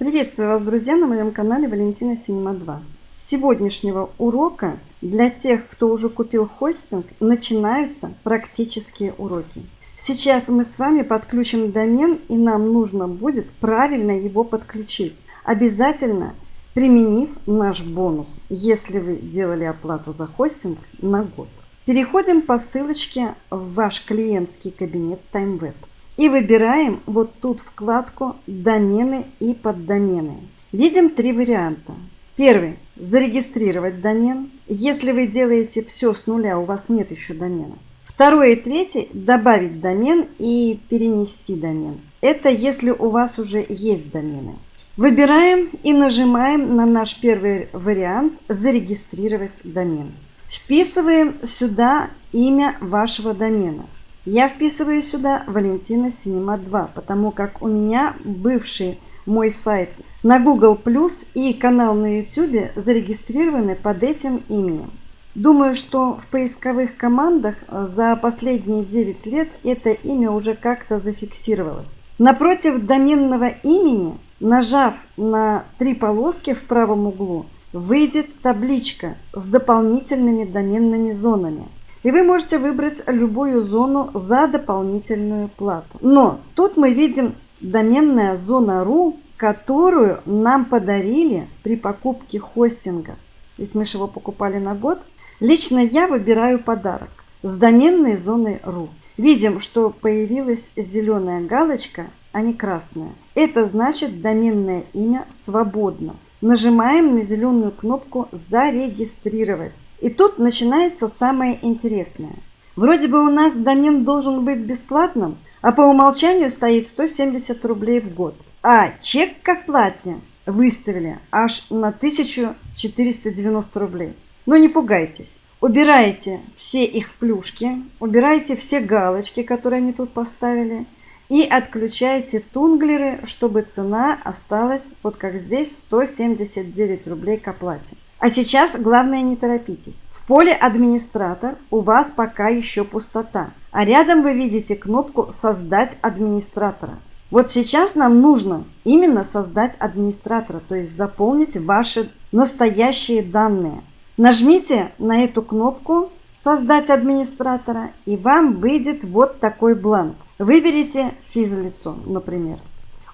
Приветствую вас, друзья, на моем канале Валентина Синема 2. С сегодняшнего урока для тех, кто уже купил хостинг, начинаются практические уроки. Сейчас мы с вами подключим домен, и нам нужно будет правильно его подключить. Обязательно применив наш бонус, если вы делали оплату за хостинг на год. Переходим по ссылочке в ваш клиентский кабинет TimeWeb. И выбираем вот тут вкладку «Домены и поддомены». Видим три варианта. Первый – зарегистрировать домен. Если вы делаете все с нуля, у вас нет еще домена. Второй и третий – добавить домен и перенести домен. Это если у вас уже есть домены. Выбираем и нажимаем на наш первый вариант «Зарегистрировать домен». Вписываем сюда имя вашего домена. Я вписываю сюда Валентина Синема 2, потому как у меня бывший мой сайт на Google Plus и канал на YouTube зарегистрированы под этим именем. Думаю, что в поисковых командах э, за последние 9 лет это имя уже как-то зафиксировалось. Напротив доменного имени, нажав на три полоски в правом углу, выйдет табличка с дополнительными доменными зонами – и вы можете выбрать любую зону за дополнительную плату. Но тут мы видим доменная зона .ru, которую нам подарили при покупке хостинга. Ведь мы же его покупали на год. Лично я выбираю подарок с доменной зоной .ru. Видим, что появилась зеленая галочка, а не красная. Это значит доменное имя свободно. Нажимаем на зеленую кнопку «Зарегистрировать». И тут начинается самое интересное. Вроде бы у нас домен должен быть бесплатным, а по умолчанию стоит 170 рублей в год. А чек к оплате выставили аж на 1490 рублей. Но не пугайтесь. Убирайте все их плюшки, убирайте все галочки, которые они тут поставили, и отключайте тунглеры, чтобы цена осталась, вот как здесь, 179 рублей к оплате. А сейчас главное не торопитесь. В поле «Администратор» у вас пока еще пустота, а рядом вы видите кнопку «Создать администратора». Вот сейчас нам нужно именно создать администратора, то есть заполнить ваши настоящие данные. Нажмите на эту кнопку «Создать администратора» и вам выйдет вот такой бланк. Выберите физлицо, например.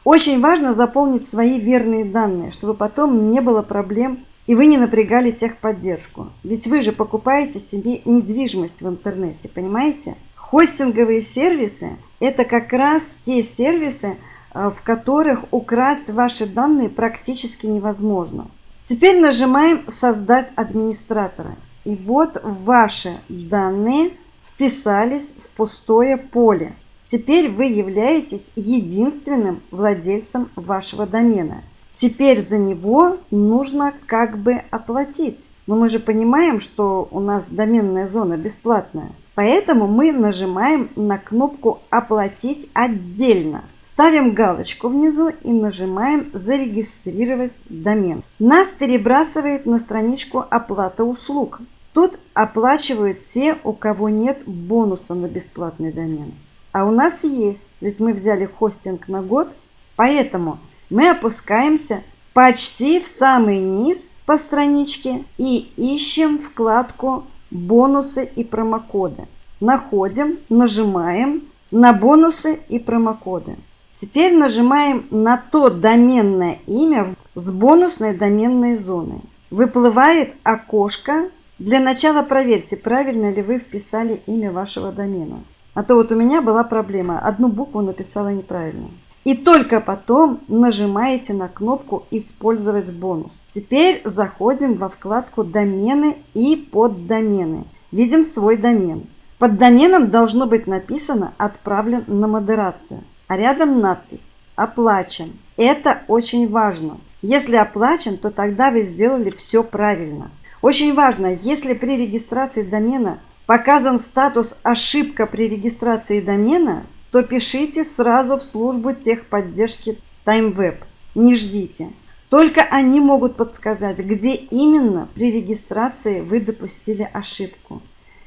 Очень важно заполнить свои верные данные, чтобы потом не было проблем и вы не напрягали техподдержку. Ведь вы же покупаете себе недвижимость в интернете, понимаете? Хостинговые сервисы – это как раз те сервисы, э, в которых украсть ваши данные практически невозможно. Теперь нажимаем «Создать администратора». И вот ваши данные вписались в пустое поле. Теперь вы являетесь единственным владельцем вашего домена – Теперь за него нужно как бы оплатить. Но мы же понимаем, что у нас доменная зона бесплатная. Поэтому мы нажимаем на кнопку «Оплатить отдельно». Ставим галочку внизу и нажимаем «Зарегистрировать домен». Нас перебрасывает на страничку «Оплата услуг». Тут оплачивают те, у кого нет бонуса на бесплатный домен. А у нас есть, ведь мы взяли хостинг на год, поэтому мы опускаемся почти в самый низ по страничке и ищем вкладку «Бонусы и промокоды». Находим, нажимаем на «Бонусы и промокоды». Теперь нажимаем на то доменное имя с бонусной доменной зоной. Выплывает окошко. Для начала проверьте, правильно ли вы вписали имя вашего домена. А то вот у меня была проблема. Одну букву написала неправильно. И только потом нажимаете на кнопку «Использовать бонус». Теперь заходим во вкладку «Домены» и «Поддомены». Видим свой домен. Под доменом должно быть написано «Отправлен на модерацию», а рядом надпись «Оплачен». Это очень важно. Если оплачен, то тогда вы сделали все правильно. Очень важно, если при регистрации домена показан статус «Ошибка при регистрации домена», то пишите сразу в службу техподдержки TimeWeb. Не ждите. Только они могут подсказать, где именно при регистрации вы допустили ошибку.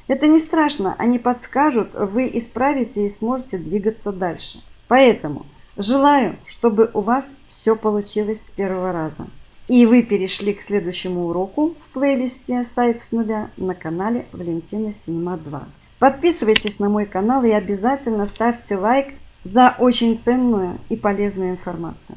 Это не страшно, они подскажут, вы исправите и сможете двигаться дальше. Поэтому Желаю, чтобы у вас все получилось с первого раза. И вы перешли к следующему уроку в плейлисте «Сайт с нуля» на канале Валентина Синема 2. Подписывайтесь на мой канал и обязательно ставьте лайк за очень ценную и полезную информацию.